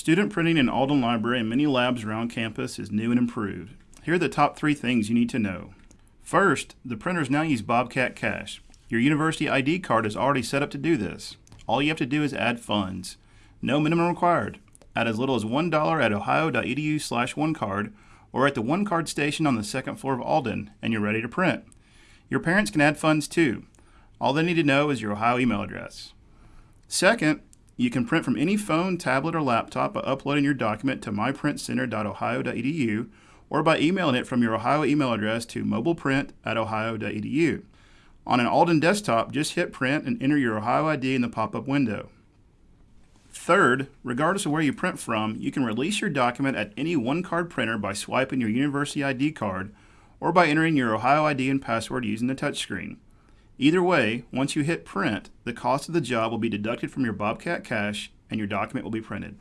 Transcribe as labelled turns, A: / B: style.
A: Student printing in Alden Library and many labs around campus is new and improved. Here are the top three things you need to know. First, the printers now use Bobcat Cash. Your university ID card is already set up to do this. All you have to do is add funds. No minimum required. Add as little as $1 at ohio.edu slash onecard or at the OneCard station on the second floor of Alden, and you're ready to print. Your parents can add funds too. All they need to know is your Ohio email address. Second, you can print from any phone, tablet, or laptop by uploading your document to myprintcenter.ohio.edu or by emailing it from your Ohio email address to mobileprint at ohio.edu. On an Alden desktop, just hit print and enter your Ohio ID in the pop-up window. Third, regardless of where you print from, you can release your document at any OneCard printer by swiping your university ID card or by entering your Ohio ID and password using the touchscreen. Either way, once you hit print, the cost of the job will be deducted from your Bobcat Cash and your document will be printed.